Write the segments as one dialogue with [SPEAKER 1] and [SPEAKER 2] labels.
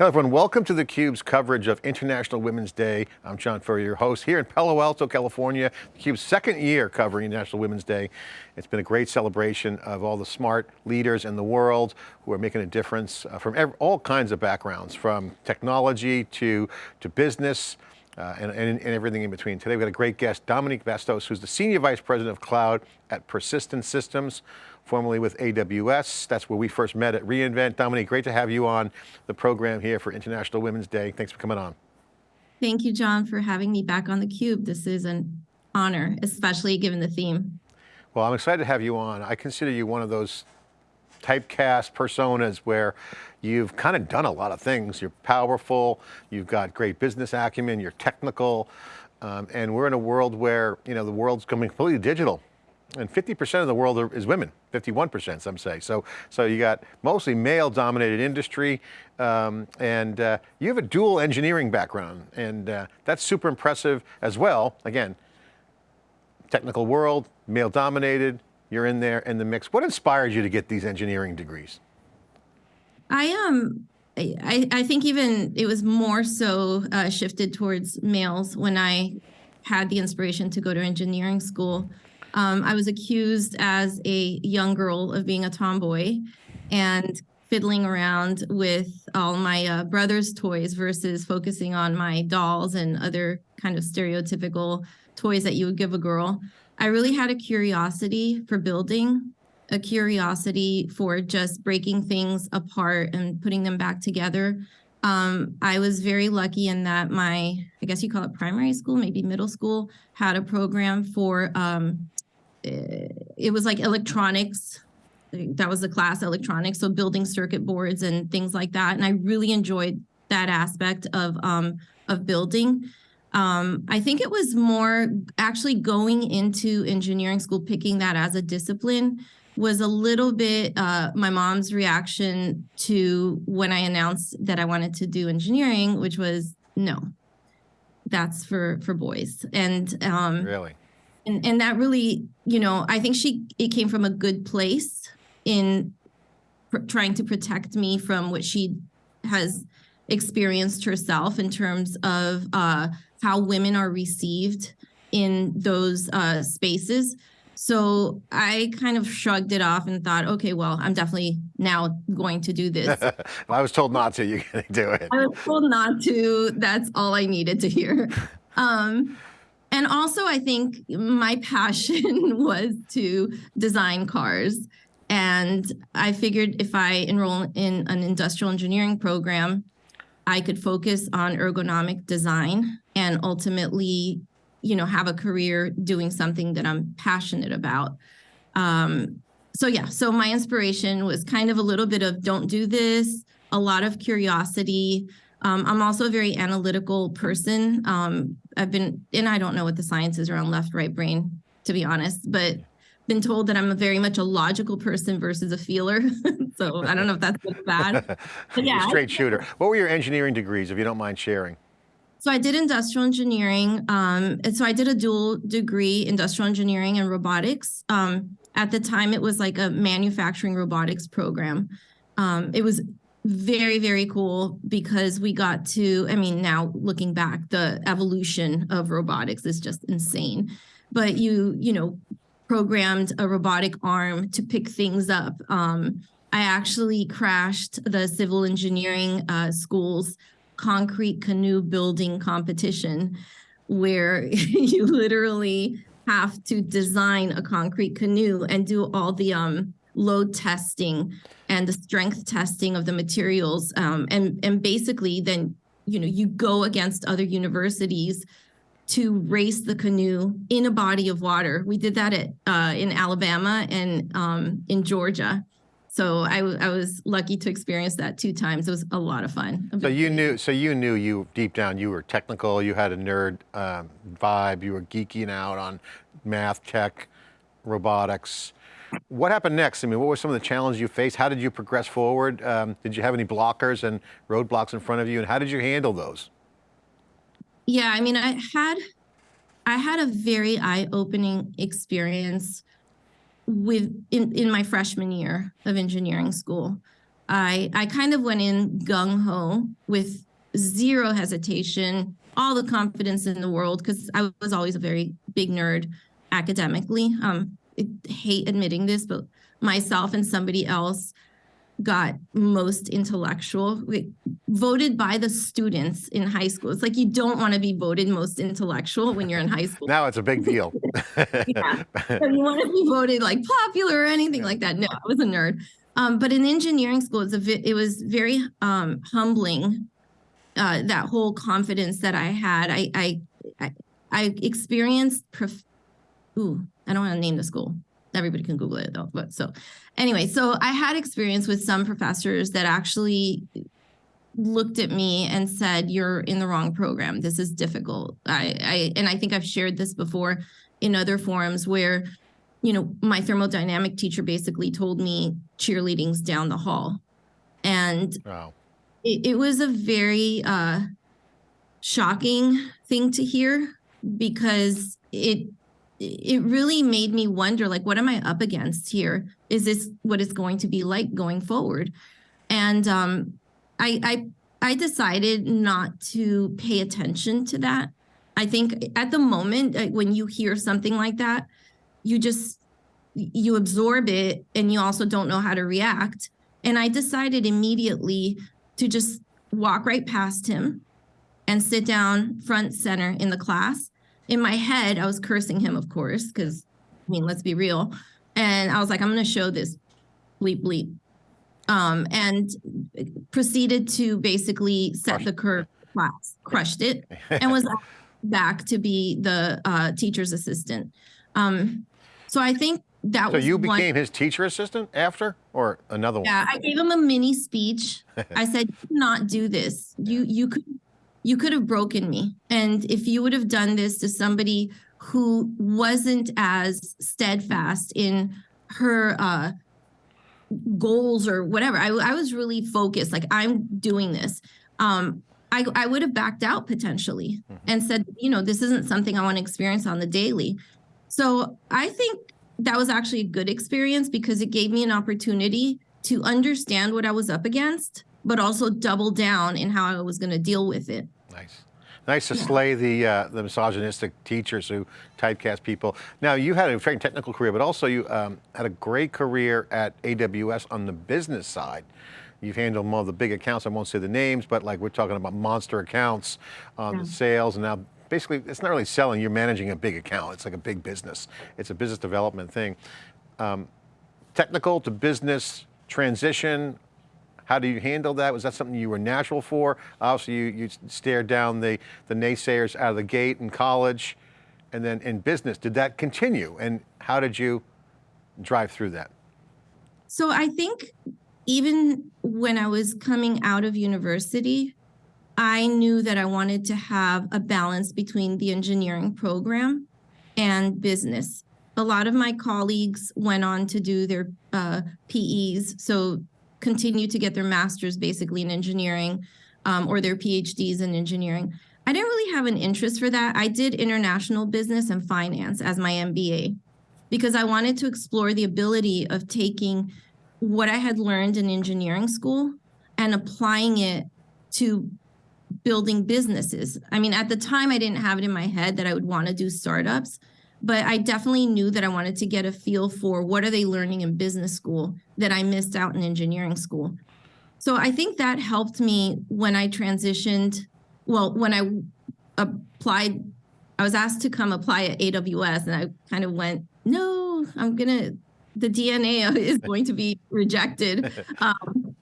[SPEAKER 1] Hello everyone, welcome to theCUBE's coverage of International Women's Day. I'm John Furrier, your host here in Palo Alto, California. theCUBE's second year covering International Women's Day. It's been a great celebration of all the smart leaders in the world who are making a difference uh, from all kinds of backgrounds, from technology to, to business, uh, and, and, and, everything in between. Today we've got a great guest, Dominique Bastos, who's the Senior Vice President of Cloud at Persistent Systems formerly with AWS. That's where we first met at reInvent. Dominique, great to have you on the program here for International Women's Day. Thanks for coming on.
[SPEAKER 2] Thank you, John, for having me back on theCUBE. This is an honor, especially given the theme.
[SPEAKER 1] Well, I'm excited to have you on. I consider you one of those typecast personas where you've kind of done a lot of things. You're powerful, you've got great business acumen, you're technical, um, and we're in a world where, you know, the world's coming completely digital and 50% of the world are, is women, 51% some say. So, so you got mostly male dominated industry um, and uh, you have a dual engineering background and uh, that's super impressive as well. Again, technical world, male dominated, you're in there in the mix. What inspired you to get these engineering degrees?
[SPEAKER 2] I am, um, I, I think even it was more so uh, shifted towards males when I had the inspiration to go to engineering school. Um, I was accused as a young girl of being a tomboy and fiddling around with all my uh, brother's toys versus focusing on my dolls and other kind of stereotypical toys that you would give a girl. I really had a curiosity for building, a curiosity for just breaking things apart and putting them back together. Um, I was very lucky in that my, I guess you call it primary school, maybe middle school, had a program for um, it was like electronics. That was the class electronics. So building circuit boards and things like that. And I really enjoyed that aspect of, um, of building. Um, I think it was more actually going into engineering school, picking that as a discipline was a little bit uh, my mom's reaction to when I announced that I wanted to do engineering, which was no, that's for for boys. And
[SPEAKER 1] um, really,
[SPEAKER 2] and and that really you know i think she it came from a good place in trying to protect me from what she has experienced herself in terms of uh, how women are received in those uh, spaces so I kind of shrugged it off and thought, okay, well, I'm definitely now going to do this.
[SPEAKER 1] I was told not to, you're going to do it.
[SPEAKER 2] I was told not to. That's all I needed to hear. Um, and also, I think my passion was to design cars. And I figured if I enroll in an industrial engineering program, I could focus on ergonomic design and ultimately, you know, have a career doing something that I'm passionate about. Um, so yeah, so my inspiration was kind of a little bit of don't do this, a lot of curiosity, um, I'm also a very analytical person. Um, I've been, and I don't know what the science is around left, right brain, to be honest, but been told that I'm a very much a logical person versus a feeler. so I don't know if that's good bad.
[SPEAKER 1] Yeah. Straight shooter. What were your engineering degrees, if you don't mind sharing?
[SPEAKER 2] So I did industrial engineering. Um, and so I did a dual degree, industrial engineering and robotics. Um, at the time, it was like a manufacturing robotics program. Um, it was very very cool because we got to i mean now looking back the evolution of robotics is just insane. But you you know programmed a robotic arm to pick things up. Um, i actually crashed the civil engineering uh, school's concrete canoe building competition where you literally have to design a concrete canoe and do all the um, load testing and the strength testing of the materials. Um, and, and basically then, you know, you go against other universities to race the canoe in a body of water. We did that at uh, in Alabama and um, in Georgia. So I, I was lucky to experience that two times. It was a lot of fun.
[SPEAKER 1] So you knew, so you knew you deep down you were technical. You had a nerd um, vibe. You were geeking out on math, tech, robotics. What happened next? I mean, what were some of the challenges you faced? How did you progress forward? Um, did you have any blockers and roadblocks in front of you? And how did you handle those?
[SPEAKER 2] Yeah, I mean, I had, I had a very eye-opening experience with in, in my freshman year of engineering school. I I kind of went in gung ho with zero hesitation, all the confidence in the world because I was always a very big nerd academically. Um, hate admitting this, but myself and somebody else got most intellectual we, voted by the students in high school it's like you don't want to be voted most intellectual when you're in high school
[SPEAKER 1] Now it's a big deal.
[SPEAKER 2] yeah. So you want to be voted like popular or anything like that. No, I was a nerd. Um, but in engineering school, it's a vi- it was very um, humbling. Uh, that whole confidence that I had, I I I, I experienced. Prof- Ooh, I don't want to name the school. Everybody can Google it though. But so, anyway, so I had experience with some professors that actually looked at me and said, "You're in the wrong program. This is difficult." I, I and I think I've shared this before in other forums where, you know, my thermodynamic teacher basically told me cheerleading's down the hall, and
[SPEAKER 1] Wow.
[SPEAKER 2] it, it was a very uh, shocking thing to hear because it it really made me wonder like what am i up against here? Is this what it's going to be like going forward? And um i i i decided not to pay attention to that. I think at the moment when you hear something like that you just you absorb it and you also don't know how to react. And i decided immediately to just walk right past him and sit down front center in the class. In my head, I was cursing him, of course, because I mean, let's be real. And I was like, I'm going to show this bleep bleep. Um, and proceeded to basically set
[SPEAKER 1] Crushed
[SPEAKER 2] the curve class, crushed it, and was back to be the uh, teacher's assistant. Um, so I think that
[SPEAKER 1] So you
[SPEAKER 2] one-
[SPEAKER 1] became his teacher assistant after, or another one?
[SPEAKER 2] yeah, I gave him a mini speech. I said, "Do not do this. You you could you could have broken me. And if you would have done this to somebody who wasn't as steadfast in her uh goals or whatever, I, I was really focused. Like I'm doing this. Um, I, I would have backed out potentially and said, you know, this isn't something I want to experience on the daily. So I think that was actually a good experience because it gave me an opportunity to understand what I was up against, but also double down in how I was going to deal with it.
[SPEAKER 1] Nice. Nice to slay the uh, the misogynistic teachers who typecast people. Now you had a very technical career, but also you um, had a great career at AWS on the business side. You've handled more of the big accounts. I won't say the names, but like we're talking about monster accounts on the sales, and now basically it's not really selling. You're managing a big account. It's like a big business. It's a business development thing. Um, technical to business transition. How do you handle that? Was that something you were natural for? Obviously, you, you stared down the, the naysayers out of the gate in college, and then in business. Did that continue? And how did you drive through that?
[SPEAKER 2] So I think even when I was coming out of university, I knew that I wanted to have a balance between the engineering program and business. A lot of my colleagues went on to do their uh, PEs, so continue to get their masters basically in engineering um, or their PhDs in engineering. I didn't really have an interest for that. I did international business and finance as my MBA because I wanted to explore the ability of taking what I had learned in engineering school and applying it to building businesses. I mean, at the time, I didn't have it in my head that I would want to do startups, but I definitely knew that I wanted to get a feel for what are they learning in business school that I missed out in engineering school. So I think that helped me when I transitioned. Well, when I applied, I was asked to come apply at AWS, and I kind of went, no, I'm gonna. The DNA is going to be rejected. Um,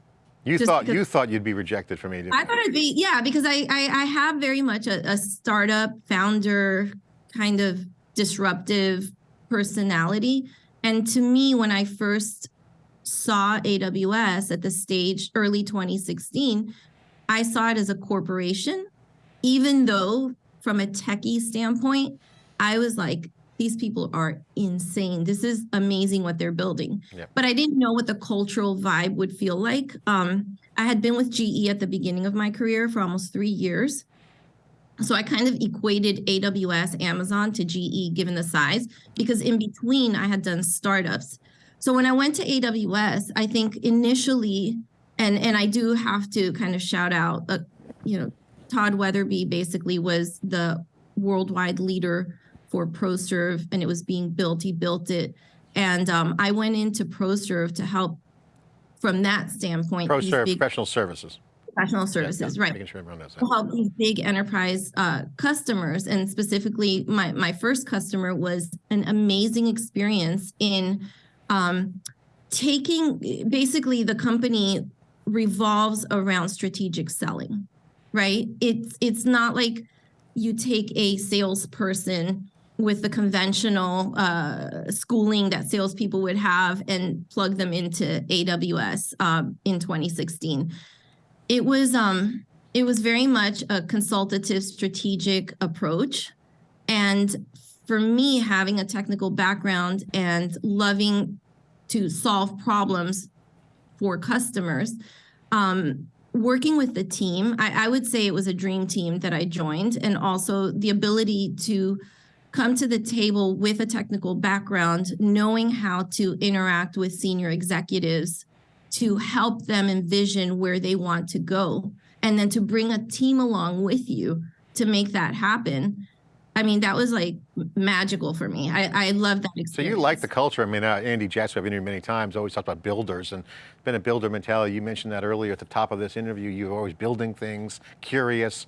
[SPEAKER 1] You thought you thought you'd be rejected from AWS.
[SPEAKER 2] I thought it'd be yeah, because I I, I have very much a, a startup founder kind of disruptive personality, and to me, when I first saw AWS at the stage early 2016, I saw it as a corporation, even though from a techie standpoint, I was like. These people are insane. This is amazing what they're building.
[SPEAKER 1] Yep.
[SPEAKER 2] But I didn't know what the cultural vibe would feel like. Um, I had been with GE at the beginning of my career for almost three years. So I kind of equated AWS, Amazon to GE given the size, because in between I had done startups. So when I went to AWS, I think initially and and I do have to kind of shout out, uh, you know, Todd Weatherby basically was the worldwide leader for ProServe, and it was being built. He built it, and um, I went into ProServe to help from that standpoint.
[SPEAKER 1] ProServe
[SPEAKER 2] big
[SPEAKER 1] Professional Services.
[SPEAKER 2] Professional services,
[SPEAKER 1] yeah,
[SPEAKER 2] right?
[SPEAKER 1] Making sure everyone knows
[SPEAKER 2] to help these big enterprise uh, customers. And specifically, my, my first customer was an amazing experience in um, taking, basically, the company revolves around strategic selling, right? It's, it's not like you take a salesperson with the conventional uh, schooling that salespeople would have and plug them into AWS um, in 2016 it was um it was very much a consultative strategic approach. And for me having a technical background and loving to solve problems for customers um working with the team I, I would say it was a dream team that i joined and also the ability to come to the table with a technical background knowing how to interact with senior executives to help them envision where they want to go and then to bring a team along with you to make that happen i mean that was like magical for me i i love that experience.
[SPEAKER 1] So you like the culture. I mean, uh, Andy Jassy, I've interviewed many times, always talked about builders and been a builder mentality. You mentioned that earlier at the top of this interview. You're always building things, curious.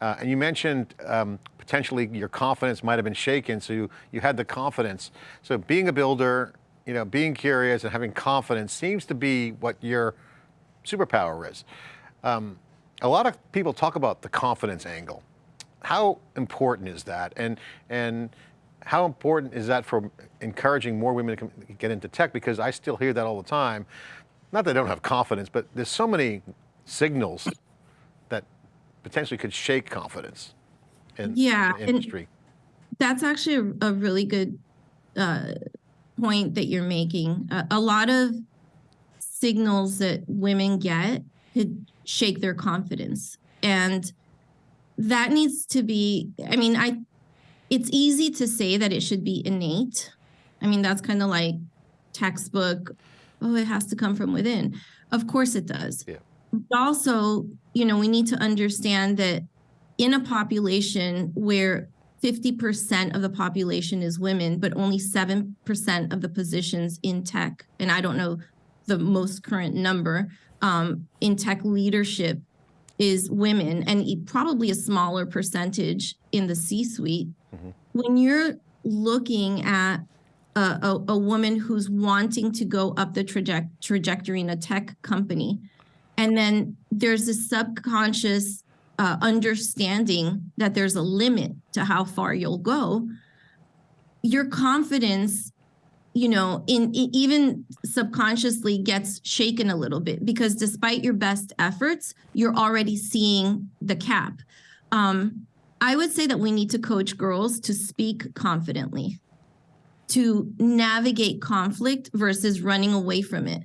[SPEAKER 1] Uh, and you mentioned um, potentially your confidence might have been shaken, so you, you had the confidence. So being a builder, you know, being curious and having confidence seems to be what your superpower is. Um, a lot of people talk about the confidence angle. How important is that? And, and how important is that for encouraging more women to get into tech? Because I still hear that all the time. Not that I don't have confidence, but there's so many signals that potentially could shake confidence in,
[SPEAKER 2] Yeah,
[SPEAKER 1] in the industry.
[SPEAKER 2] that's actually a, a really good uh, point that you're making. A, a lot of signals that women get could shake their confidence, and that needs to be. I mean, I. It's easy to say that it should be innate. I mean, that's kind of like textbook. Oh, it has to come from within. Of course, it does.
[SPEAKER 1] Yeah.
[SPEAKER 2] But also, you know, we need to understand that in a population where 50% of the population is women, but only 7% of the positions in tech, and I don't know the most current number, um, in tech leadership is women, and probably a smaller percentage in the C suite.
[SPEAKER 1] Mhm.
[SPEAKER 2] When you're looking at a, a, a woman who's wanting to go up the traje- trajectory in a tech company, and then there's this subconscious uh, understanding that there's a limit to how far you'll go, your confidence, you know, in, e- even subconsciously gets shaken a little bit because despite your best efforts, you're already seeing the cap. Um, I would say that we need to coach girls to speak confidently, to navigate conflict versus running away from it,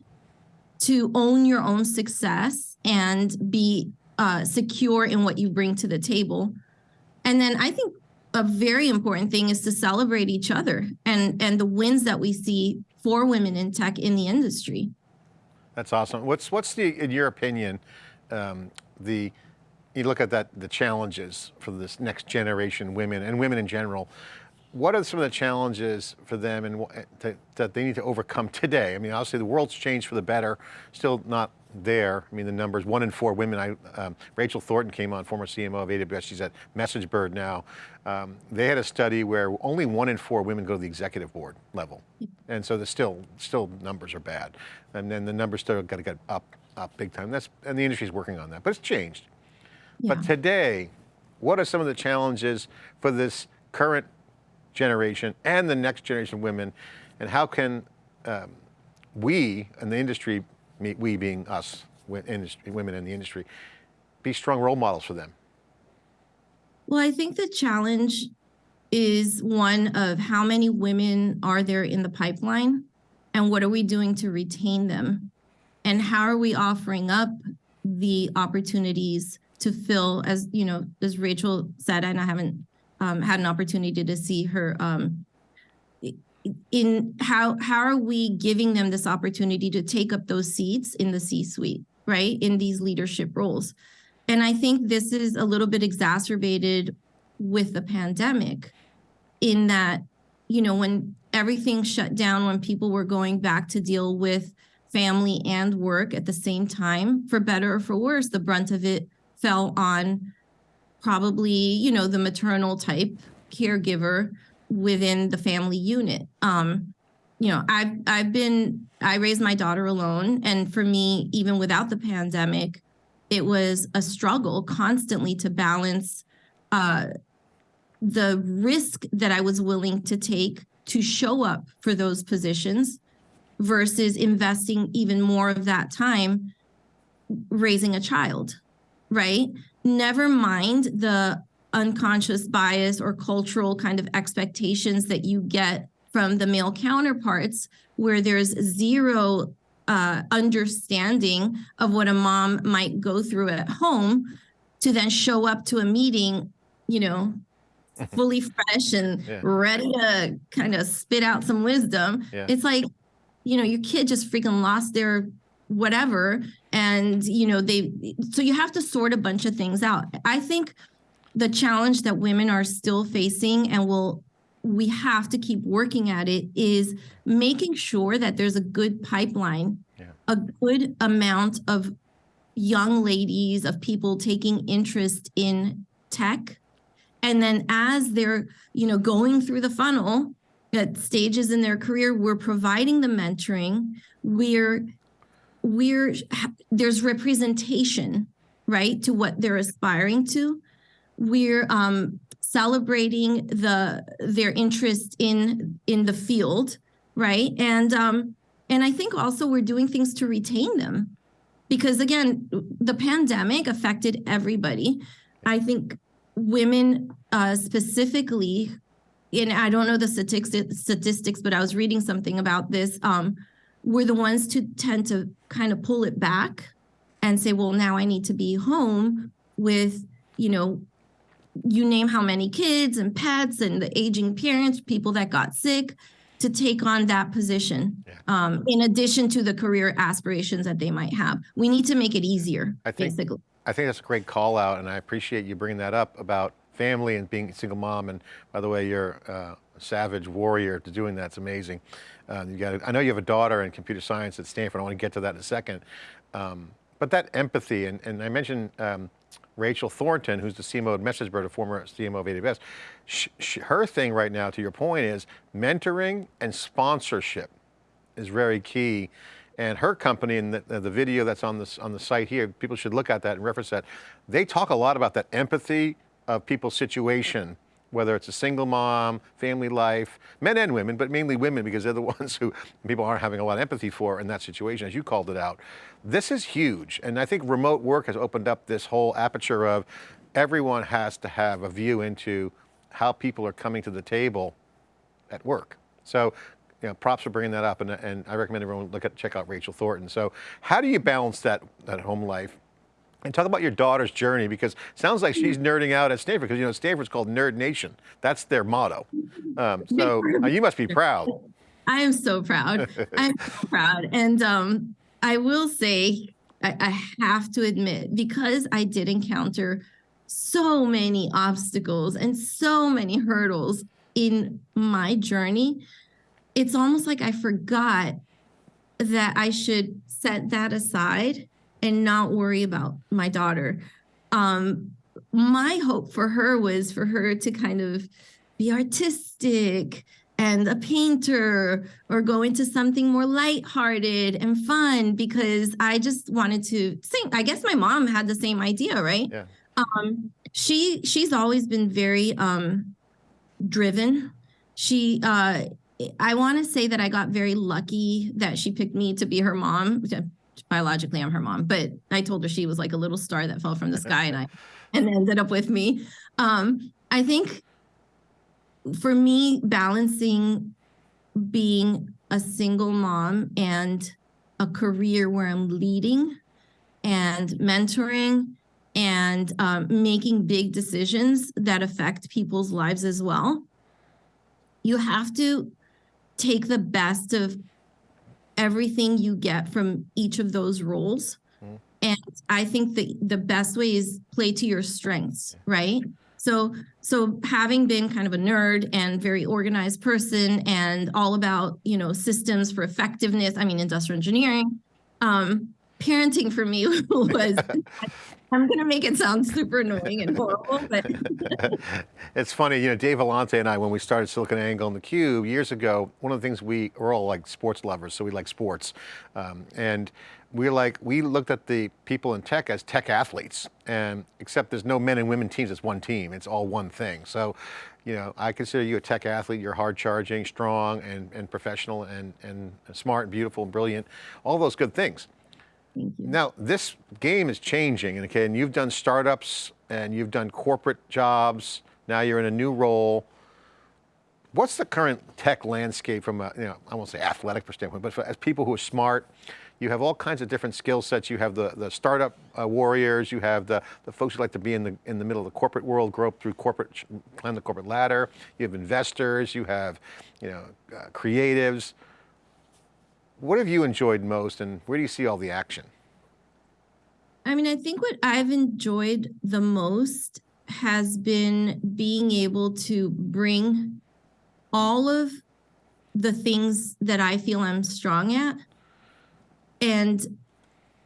[SPEAKER 2] to own your own success and be uh, secure in what you bring to the table. And then I think a very important thing is to celebrate each other and and the wins that we see for women in tech in the industry.
[SPEAKER 1] That's awesome. What's what's the, in your opinion, um, the you look at that the challenges for this next generation women and women in general. What are some of the challenges for them and to, that they need to overcome today? I mean, obviously the world's changed for the better. Still not there. I mean, the numbers one in four women. I, um, Rachel Thornton came on, former CMO of AWS. She's at MessageBird now. Um, they had a study where only one in four women go to the executive board level, and so the still still numbers are bad. And then the numbers still got to get up up big time. That's and the industry's working on that, but it's changed.
[SPEAKER 2] Yeah.
[SPEAKER 1] But today, what are some of the challenges for this current generation and the next generation of women, and how can um, we and the industry, me- we being us, women in the industry, be strong role models for them?
[SPEAKER 2] Well, I think the challenge is one of how many women are there in the pipeline and what are we doing to retain them? And how are we offering up the opportunities to fill as, you know, as Rachel said, and I haven't um, had an opportunity to see her um, in how how are we giving them this opportunity to take up those seats in the C-suite? right, in these leadership roles. And I think this is a little bit exacerbated with the pandemic in that, you know, when everything shut down, when people were going back to deal with family and work at the same time, for better or for worse, the brunt of it fell on probably, you know, the maternal type caregiver within the family unit. Um, you know, I've I've been I raised my daughter alone, and for me, even without the pandemic, it was a struggle constantly to balance uh, the risk that I was willing to take to show up for those positions versus investing even more of that time raising a child, right? Never mind the unconscious bias or cultural kind of expectations that you get from the male counterparts where there's zero uh, understanding of what a mom might go through at home to then show up to a meeting, you know, fully fresh and
[SPEAKER 1] Yeah.
[SPEAKER 2] ready to kind of spit out some wisdom.
[SPEAKER 1] Yeah.
[SPEAKER 2] It's like, you know, your kid just freaking lost their whatever. And, you know, they, so you have to sort a bunch of things out. I think the challenge that women are still facing and will we have to keep working at it is making sure that there's a good pipeline
[SPEAKER 1] Yeah.
[SPEAKER 2] a good amount of young ladies of people taking interest in tech. And then as they're you know going through the funnel at stages in their career we're providing the mentoring. We're we're there's representation right to what they're aspiring to we're um, celebrating the their interest in in the field right? And um and i think also we're doing things to retain them. Because again the pandemic affected everybody. I think women uh specifically and i don't know the statistics statistics but i was reading something about this um were the ones to tend to kind of pull it back and say well now i need to be home with you know you name how many kids and pets and the aging parents, people that got sick to take on that position.
[SPEAKER 1] Yeah.
[SPEAKER 2] Um, in addition to the career aspirations that they might have. We need to make it easier,
[SPEAKER 1] I think-
[SPEAKER 2] basically.
[SPEAKER 1] I think that's a great call out, and I appreciate you bringing that up about family and being a single mom. And by the way, you're uh, a savage warrior to doing that. It's amazing. Um, you got. I know you have a daughter in computer science at Stanford. I want to get to that in a second. Um, but that empathy, and, and I mentioned um, Rachel Thornton, who's the CMO of MessageBird, a former CMO of AWS. Sh sh her thing right now, to your point, is mentoring and sponsorship is very key. And her company and the, the video that's on this on the site here, people should look at that and reference that. They talk a lot about that empathy of people's situation, whether it's a single mom, family life, men and women, but mainly women because they're the ones who people aren't having a lot of empathy for in that situation, as you called it out. This is huge. And I think remote work has opened up this whole aperture of everyone has to have a view into how people are coming to the table at work. So, you know, props for bringing that up, and, and I recommend everyone look at check out Rachel Thornton. So, how do you balance that that home life? And talk about your daughter's journey because sounds like she's nerding out at Stanford because you know Stanford's called Nerd Nation. That's their motto. Um, so uh, you must be proud.
[SPEAKER 2] I am so proud. I'm so proud. And um, I will say, I, I have to admit, because I did encounter so many obstacles and so many hurdles in my journey, it's almost like I forgot that I should set that aside and not worry about my daughter. Um, my hope for her was for her to kind of be artistic and a painter or go into something more lighthearted and fun because I just wanted to sing. I guess my mom had the same idea, right?
[SPEAKER 1] Yeah.
[SPEAKER 2] Um, she she's always been very um driven. She uh I want to say that I got very lucky that she picked me to be her mom. Biologically, I'm her mom, but I told her she was like a little star that fell from the sky, and I and ended up with me. Um, I think for me, balancing being a single mom and a career where I'm leading and mentoring and um, making big decisions that affect people's lives as well. You have to take the best of everything you get from each of those roles. And I think the the best way is play to your strengths, right? So so having been kind of a nerd and very organized person and all about, you know, systems for effectiveness, I mean industrial engineering, um parenting for me was I'm going to make it sound super annoying and horrible, but
[SPEAKER 1] it's funny, you know, Dave Vellante and I, when we started SiliconANGLE and theCUBE years ago, one of the things we, we're all like sports lovers, so we like sports. Um, and we're like, we looked at the people in tech as tech athletes, and except there's no men and women teams, it's one team, it's all one thing. So, you know, I consider you a tech athlete, you're hard charging, strong, and, and professional, and, and smart, beautiful, and brilliant, all those good things. Now, this game is changing, and you've done startups and you've done corporate jobs. Now you're in a new role. What's the current tech landscape from a, you know, I won't say athletic standpoint, but for, as people who are smart, you have all kinds of different skill sets. You have the, the startup uh, warriors, you have the, the folks who like to be in the, in the middle of the corporate world, grow up through corporate, climb the corporate ladder. You have investors, you have, you know, uh, creatives. What have you enjoyed most and where do you see all the action?
[SPEAKER 2] I mean, I think what I've enjoyed the most has been being able to bring all of the things that I feel I'm strong at and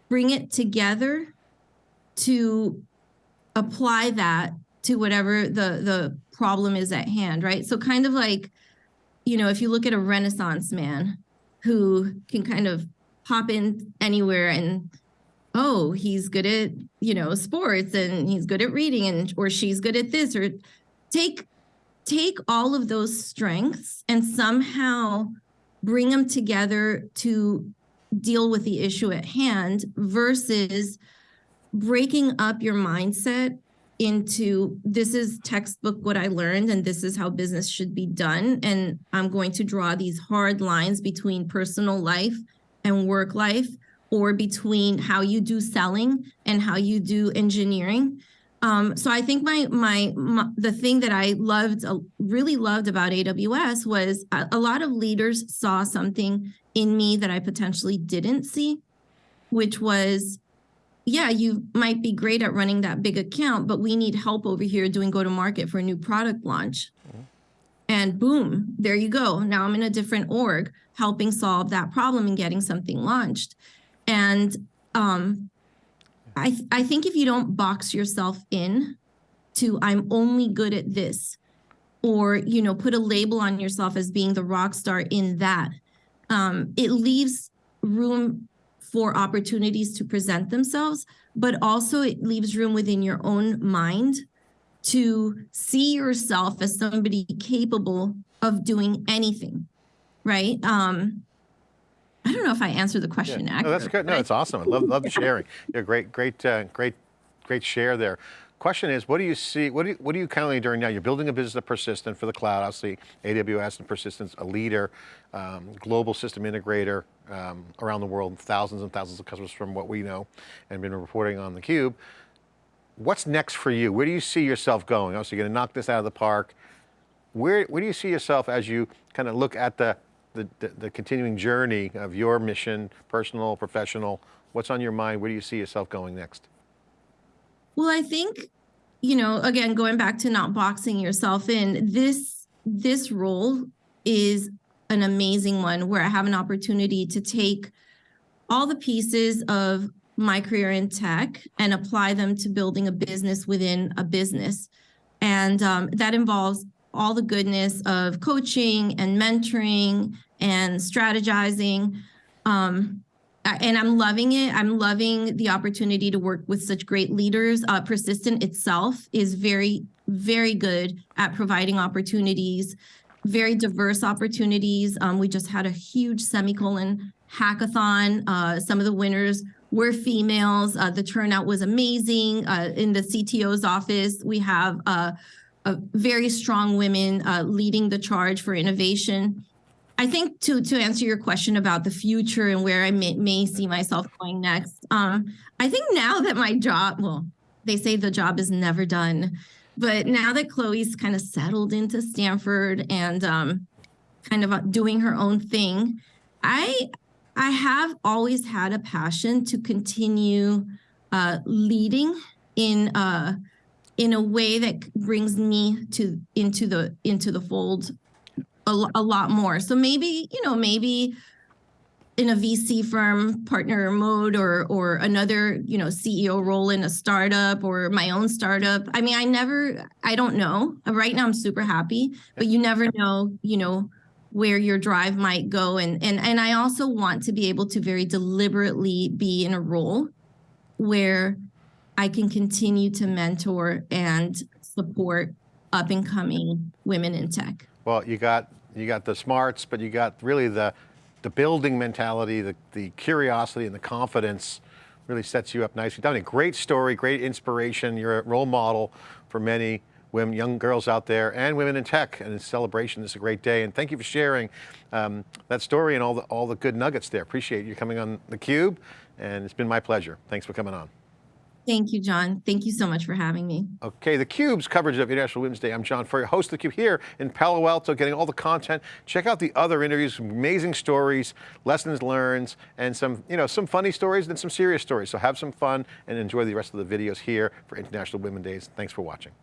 [SPEAKER 2] bring it together to apply that to whatever the the problem is at hand, right? So kind of like, you know, if you look at a renaissance man, who can kind of pop in anywhere and oh he's good at you know sports and he's good at reading and or she's good at this or take take all of those strengths and somehow bring them together to deal with the issue at hand versus breaking up your mindset into this is textbook what I learned and this is how business should be done. And I'm going to draw these hard lines between personal life and work life or between how you do selling and how you do engineering. Um, so I think my, my, my the thing that I loved, uh, really loved about AWS was a, a lot of leaders saw something in me that I potentially didn't see, which was yeah, you might be great at running that big account, but we need help over here doing go to market for a new product launch. Mm-hmm. And boom, there you go. Now I'm in a different org helping solve that problem and getting something launched. And um, I, th I think if you don't box yourself in to I'm only good at this, or you know, put a label on yourself as being the rock star in that, um, it leaves room for opportunities to present themselves, but also it leaves room within your own mind to see yourself as somebody capable of doing anything, right? Um, I don't know if I answered the question
[SPEAKER 1] yeah. No, that's good. No, it's awesome. I love, love the sharing. Yeah, great, great, uh, great, great share there. Question is, what do you see, what, do you, what are you currently doing now? You're building a business of Persistent for the cloud, obviously AWS and persistence, a leader, um, global system integrator um, around the world, thousands and thousands of customers from what we know and been reporting on theCUBE. What's next for you? Where do you see yourself going? Obviously you're going to knock this out of the park. Where, where do you see yourself as you kind of look at the, the, the, the continuing journey of your mission, personal, professional? What's on your mind? Where do you see yourself going next?
[SPEAKER 2] Well, I think, you know, again, going back to not boxing yourself in, this this role is an amazing one where I have an opportunity to take all the pieces of my career in tech and apply them to building a business within a business. And um, that involves all the goodness of coaching and mentoring and strategizing. Um, and I'm loving it. I'm loving the opportunity to work with such great leaders. Uh, Persistent itself is very, very good at providing opportunities, very diverse opportunities. Um, we just had a huge semicolon hackathon. Uh, some of the winners were females. Uh, the turnout was amazing. Uh, in the CTO's office, we have uh, a very strong women uh, leading the charge for innovation. I think to to answer your question about the future and where I may, may see myself going next, um, I think now that my job, well, they say the job is never done, but now that Chloe's kind of settled into Stanford and um, kind of uh, doing her own thing, I I have always had a passion to continue uh, leading in uh, in a way that brings me to into the into the fold a, a lot more. So maybe you know maybe in a VC firm partner mode or or another you know CEO role in a startup or my own startup. I mean, I never I don't know. Right now I'm super happy, but you never know, you know, where your drive might go and and and I also want to be able to very deliberately be in a role where I can continue to mentor and support up and coming women in tech.
[SPEAKER 1] Well, you got you got the smarts, but you got really the the building mentality, the the curiosity, and the confidence. Really sets you up nicely. A great story, great inspiration. You're a role model for many women, young girls out there, and women in tech. And in celebration, this is a great day. And thank you for sharing um, that story and all the all the good nuggets there. Appreciate you coming on the Cube, and it's been my pleasure. Thanks for coming on.
[SPEAKER 2] Thank you, John. Thank you so much for having me.
[SPEAKER 1] Okay, the Cube's coverage of International Women's Day. I'm John Furrier, host of the Cube here in Palo Alto, getting all the content. Check out the other interviews, amazing stories, lessons learned, and some, you know, some funny stories and some serious stories. So have some fun and enjoy the rest of the videos here for International Women's Days. Thanks for watching.